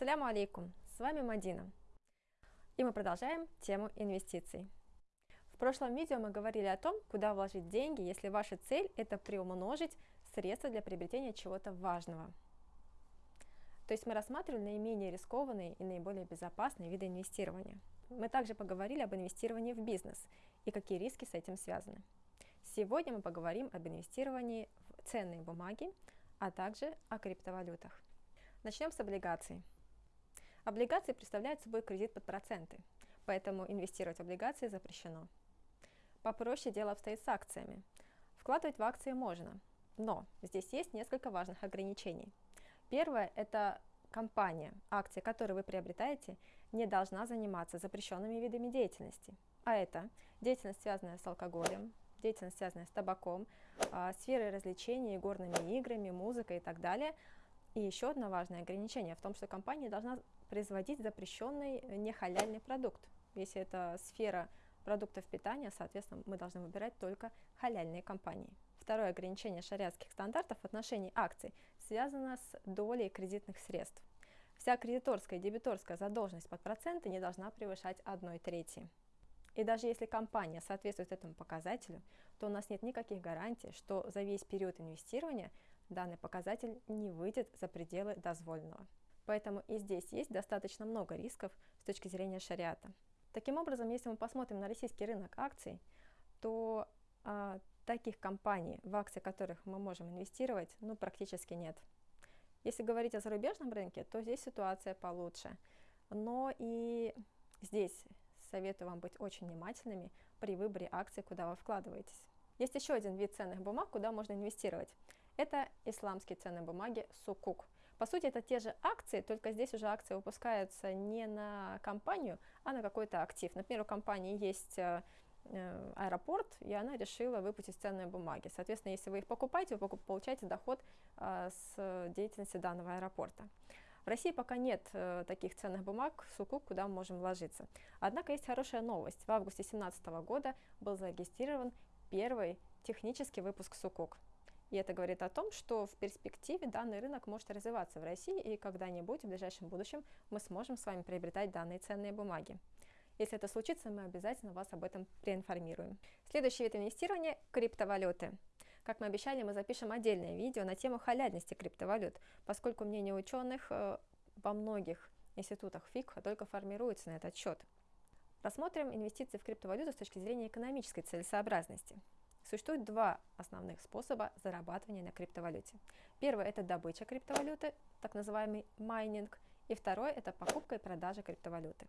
Ассаляму алейкум, с вами Мадина. И мы продолжаем тему инвестиций. В прошлом видео мы говорили о том, куда вложить деньги, если ваша цель это приумножить средства для приобретения чего-то важного. То есть мы рассматривали наименее рискованные и наиболее безопасные виды инвестирования. Мы также поговорили об инвестировании в бизнес и какие риски с этим связаны. Сегодня мы поговорим об инвестировании в ценные бумаги, а также о криптовалютах. Начнем с облигаций. Облигации представляют собой кредит под проценты, поэтому инвестировать в облигации запрещено. Попроще дело обстоит с акциями. Вкладывать в акции можно, но здесь есть несколько важных ограничений. Первое – это компания, акция которой вы приобретаете, не должна заниматься запрещенными видами деятельности. А это деятельность, связанная с алкоголем, деятельность, связанная с табаком, а, сферой развлечений, горными играми, музыкой и так далее. И еще одно важное ограничение в том, что компания должна производить запрещенный нехаляльный продукт. Если это сфера продуктов питания, соответственно, мы должны выбирать только халяльные компании. Второе ограничение шариатских стандартов в отношении акций связано с долей кредитных средств. Вся кредиторская и дебиторская задолженность под проценты не должна превышать 1 трети. И даже если компания соответствует этому показателю, то у нас нет никаких гарантий, что за весь период инвестирования данный показатель не выйдет за пределы дозволенного. Поэтому и здесь есть достаточно много рисков с точки зрения шариата. Таким образом, если мы посмотрим на российский рынок акций, то а, таких компаний, в акции которых мы можем инвестировать, ну, практически нет. Если говорить о зарубежном рынке, то здесь ситуация получше. Но и здесь советую вам быть очень внимательными при выборе акций, куда вы вкладываетесь. Есть еще один вид ценных бумаг, куда можно инвестировать. Это исламские ценные бумаги Сукук. По сути, это те же акции, только здесь уже акции выпускаются не на компанию, а на какой-то актив. Например, у компании есть э, э, аэропорт, и она решила выпустить ценные бумаги. Соответственно, если вы их покупаете, вы получаете доход э, с деятельности данного аэропорта. В России пока нет таких ценных бумаг, сукук, куда мы можем вложиться. Однако есть хорошая новость. В августе 2017 года был зарегистрирован первый технический выпуск сукук. И это говорит о том, что в перспективе данный рынок может развиваться в России, и когда-нибудь в ближайшем будущем мы сможем с вами приобретать данные ценные бумаги. Если это случится, мы обязательно вас об этом проинформируем. Следующий вид инвестирования – криптовалюты. Как мы обещали, мы запишем отдельное видео на тему халяльности криптовалют, поскольку мнение ученых э, во многих институтах ФИК только формируется на этот счет. Рассмотрим инвестиции в криптовалюту с точки зрения экономической целесообразности. Существует два основных способа зарабатывания на криптовалюте. Первый – это добыча криптовалюты, так называемый майнинг, и второй – это покупка и продажа криптовалюты.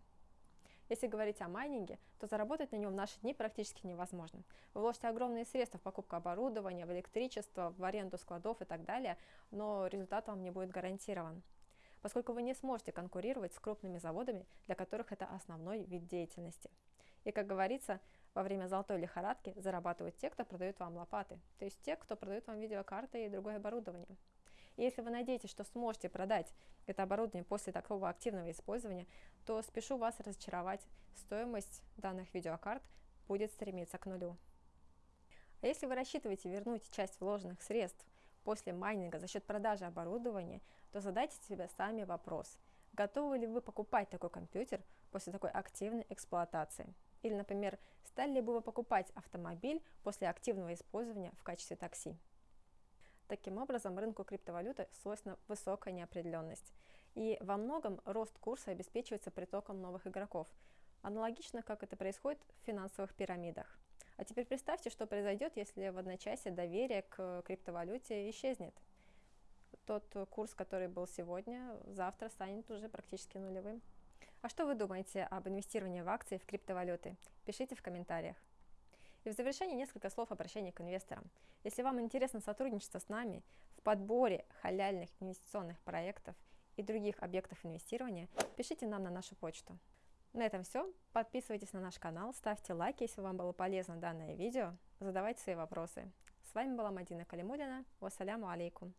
Если говорить о майнинге, то заработать на нем в наши дни практически невозможно. Вы вложите огромные средства в покупку оборудования, в электричество, в аренду складов и так далее, но результат вам не будет гарантирован поскольку вы не сможете конкурировать с крупными заводами, для которых это основной вид деятельности. И, как говорится, во время золотой лихорадки зарабатывают те, кто продает вам лопаты, то есть те, кто продает вам видеокарты и другое оборудование. И если вы надеетесь, что сможете продать это оборудование после такого активного использования, то спешу вас разочаровать, стоимость данных видеокарт будет стремиться к нулю. А если вы рассчитываете вернуть часть вложенных средств после майнинга за счет продажи оборудования, то задайте себе сами вопрос, готовы ли вы покупать такой компьютер после такой активной эксплуатации. Или, например, стали ли бы вы покупать автомобиль после активного использования в качестве такси. Таким образом, рынку криптовалюты свойственна высокая неопределенность. И во многом рост курса обеспечивается притоком новых игроков, аналогично как это происходит в финансовых пирамидах. А теперь представьте, что произойдет, если в одночасье доверие к криптовалюте исчезнет. Тот курс, который был сегодня, завтра станет уже практически нулевым. А что вы думаете об инвестировании в акции в криптовалюты? Пишите в комментариях. И в завершение несколько слов обращения к инвесторам. Если вам интересно сотрудничество с нами в подборе халяльных инвестиционных проектов и других объектов инвестирования, пишите нам на нашу почту. На этом все. Подписывайтесь на наш канал, ставьте лайки, если вам было полезно данное видео, задавайте свои вопросы. С вами была Мадина Калимулина. Вассаляму алейкум.